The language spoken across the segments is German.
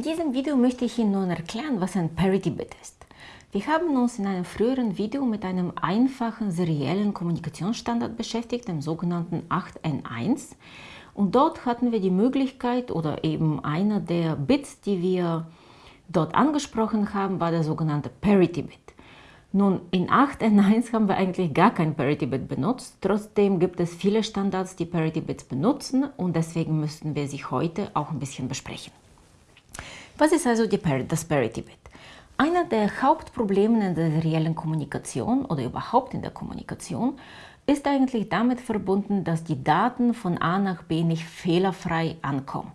In diesem Video möchte ich Ihnen nun erklären, was ein Parity-Bit ist. Wir haben uns in einem früheren Video mit einem einfachen seriellen Kommunikationsstandard beschäftigt, dem sogenannten 8N1. Und dort hatten wir die Möglichkeit oder eben einer der Bits, die wir dort angesprochen haben, war der sogenannte Parity-Bit. Nun, in 8N1 haben wir eigentlich gar kein Parity-Bit benutzt. Trotzdem gibt es viele Standards, die Parity-Bits benutzen und deswegen müssten wir sie heute auch ein bisschen besprechen. Was ist also das Parity-Bit? Einer der Hauptprobleme in der seriellen Kommunikation oder überhaupt in der Kommunikation ist eigentlich damit verbunden, dass die Daten von A nach B nicht fehlerfrei ankommen.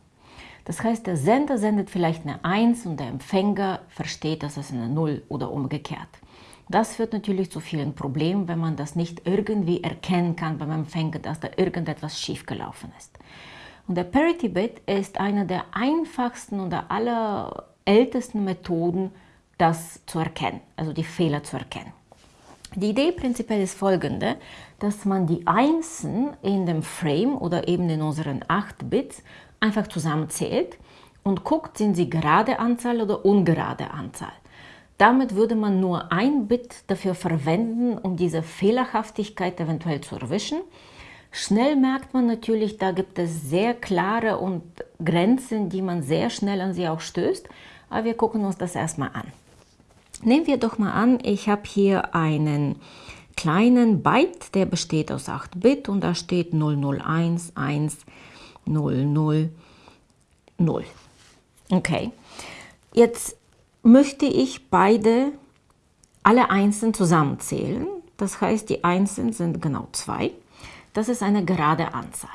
Das heißt, der Sender sendet vielleicht eine 1 und der Empfänger versteht, dass es eine 0 oder umgekehrt. Das führt natürlich zu vielen Problemen, wenn man das nicht irgendwie erkennen kann beim Empfänger, dass da irgendetwas schiefgelaufen ist. Und der Parity-Bit ist eine der einfachsten und der allerältesten Methoden, das zu erkennen, also die Fehler zu erkennen. Die Idee prinzipiell ist folgende, dass man die Einsen in dem Frame oder eben in unseren 8 Bits einfach zusammenzählt und guckt, sind sie gerade Anzahl oder ungerade Anzahl. Damit würde man nur ein Bit dafür verwenden, um diese Fehlerhaftigkeit eventuell zu erwischen. Schnell merkt man natürlich, da gibt es sehr klare und Grenzen, die man sehr schnell an sie auch stößt. Aber wir gucken uns das erstmal an. Nehmen wir doch mal an, ich habe hier einen kleinen Byte, der besteht aus 8 Bit und da steht 001, 1, 00, 0. Okay, jetzt möchte ich beide, alle Einsen zusammenzählen. Das heißt, die Einsen sind genau 2. Das ist eine gerade Anzahl.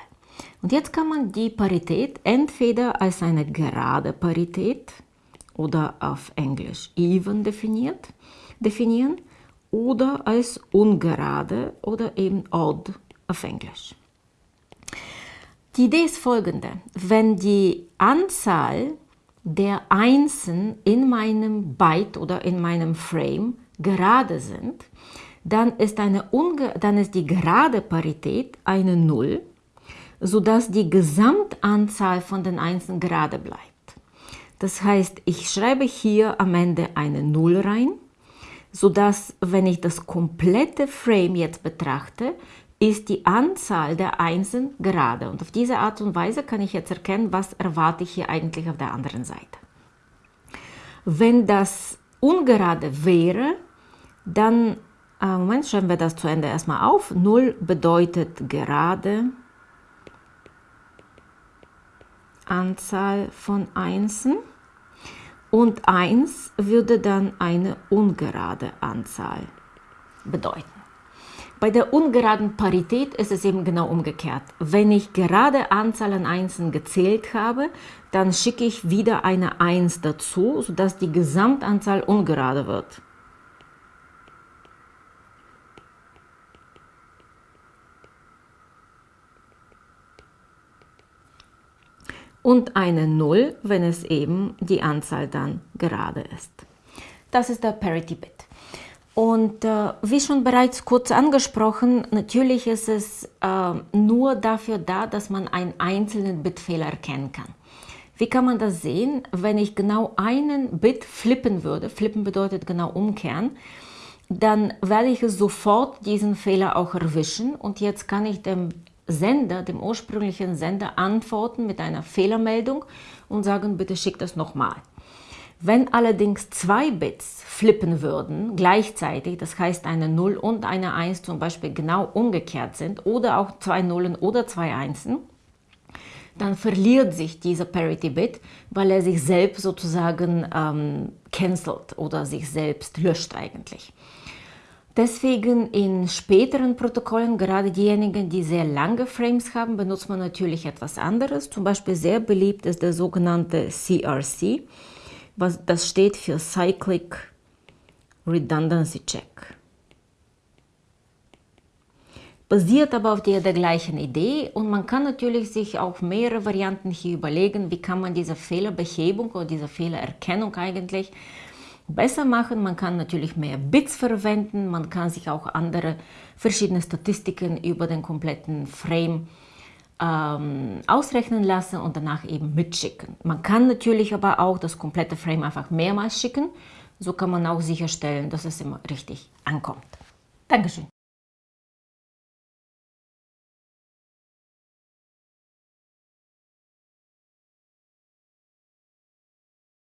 Und jetzt kann man die Parität entweder als eine gerade Parität oder auf Englisch even definiert, definieren oder als ungerade oder eben odd auf Englisch. Die Idee ist folgende. Wenn die Anzahl der Einsen in meinem Byte oder in meinem Frame gerade sind, dann ist, eine unge dann ist die gerade Parität eine Null, sodass die Gesamtanzahl von den Einsen gerade bleibt. Das heißt, ich schreibe hier am Ende eine Null rein, sodass, wenn ich das komplette Frame jetzt betrachte, ist die Anzahl der Einsen gerade. Und auf diese Art und Weise kann ich jetzt erkennen, was erwarte ich hier eigentlich auf der anderen Seite. Wenn das ungerade wäre, dann, äh, Moment, schreiben wir das zu Ende erstmal auf. 0 bedeutet gerade Anzahl von Einsen und 1 würde dann eine ungerade Anzahl bedeuten. Bei der ungeraden Parität ist es eben genau umgekehrt. Wenn ich gerade Anzahl an Einsen gezählt habe, dann schicke ich wieder eine 1 dazu, sodass die Gesamtanzahl ungerade wird. Und eine 0, wenn es eben die Anzahl dann gerade ist. Das ist der Parity Bit. Und äh, wie schon bereits kurz angesprochen, natürlich ist es äh, nur dafür da, dass man einen einzelnen Bitfehler erkennen kann. Wie kann man das sehen? Wenn ich genau einen Bit flippen würde, flippen bedeutet genau umkehren, dann werde ich sofort diesen Fehler auch erwischen und jetzt kann ich dem Sender, dem ursprünglichen Sender, antworten mit einer Fehlermeldung und sagen, bitte schick das nochmal. Wenn allerdings zwei Bits flippen würden gleichzeitig, das heißt eine 0 und eine 1 zum Beispiel genau umgekehrt sind oder auch zwei Nullen oder zwei Einsen, dann verliert sich dieser Parity-Bit, weil er sich selbst sozusagen ähm, cancelt oder sich selbst löscht eigentlich. Deswegen in späteren Protokollen, gerade diejenigen, die sehr lange Frames haben, benutzt man natürlich etwas anderes. Zum Beispiel sehr beliebt ist der sogenannte CRC, was, das steht für Cyclic Redundancy Check. Basiert aber auf der, der gleichen Idee und man kann natürlich sich auch mehrere Varianten hier überlegen, wie kann man diese Fehlerbehebung oder diese Fehlererkennung eigentlich besser machen. Man kann natürlich mehr Bits verwenden, man kann sich auch andere verschiedene Statistiken über den kompletten Frame ähm, ausrechnen lassen und danach eben mitschicken. Man kann natürlich aber auch das komplette Frame einfach mehrmals schicken. So kann man auch sicherstellen, dass es immer richtig ankommt. Dankeschön.